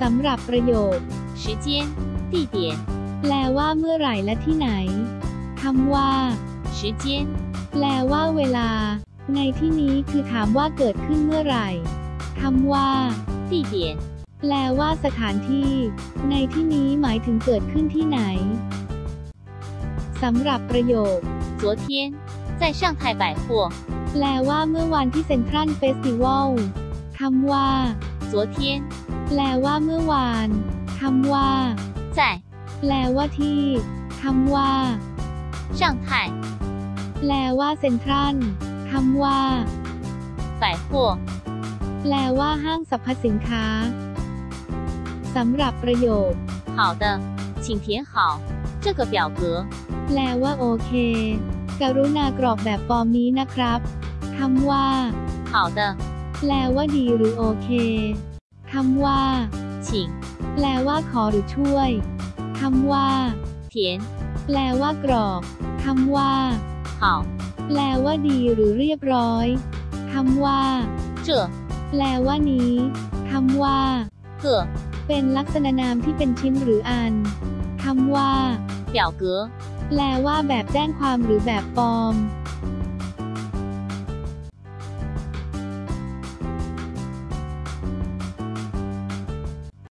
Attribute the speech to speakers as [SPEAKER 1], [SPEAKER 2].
[SPEAKER 1] สำหรับประโยค
[SPEAKER 2] 时间、地点、
[SPEAKER 1] แปลว่าเมื่อไหร่และที่ไหนคำว่า
[SPEAKER 2] 时间、
[SPEAKER 1] แปลว่าเวลา ในที่นี้คือถามว่าเกิดขึ้นเมื่อไหร่คำว่า
[SPEAKER 2] 地点、
[SPEAKER 1] แปลว่าสถานที่ ในที่นี้หมายถึงเกิดขึ้นที่ไหนสำหรับประโยค
[SPEAKER 2] 昨天在上海百货，
[SPEAKER 1] แปลว่าเมื่อวันที่เซ็นทรัลเฟสติวัลคำว่า
[SPEAKER 2] 昨天
[SPEAKER 1] แปลว่าเมื่อวานคำว่า
[SPEAKER 2] 在
[SPEAKER 1] แปลว่าที่คำว่า
[SPEAKER 2] 上海
[SPEAKER 1] แปลว่าเซ็นทรัลคำว่า
[SPEAKER 2] 百货，
[SPEAKER 1] แปลว่าห้างสรรพสินค้าสำหรับประโยค
[SPEAKER 2] 好的，请填好这个表格。
[SPEAKER 1] แปลว่าโอเค กรุณากรอกแบบฟอร์มนี้นะครับคำว่า
[SPEAKER 2] 好的，
[SPEAKER 1] แปลว่าดีหรือโอเค คำว่า
[SPEAKER 2] 请
[SPEAKER 1] แปลว่าขอหรือช่วยคำว่า
[SPEAKER 2] 填
[SPEAKER 1] แปลว่ากรอกคำว่า
[SPEAKER 2] 好
[SPEAKER 1] แปลว่าดีหรือเรียบร้อยคำว่า
[SPEAKER 2] 这
[SPEAKER 1] แปลว่านี้คำว่า
[SPEAKER 2] 个
[SPEAKER 1] เป็นลักษณะนามที่เป็นชิ้นหรืออันคำว่า
[SPEAKER 2] 表格
[SPEAKER 1] แปลว่าแบบแจ้งความหรือแบบฟอร์ม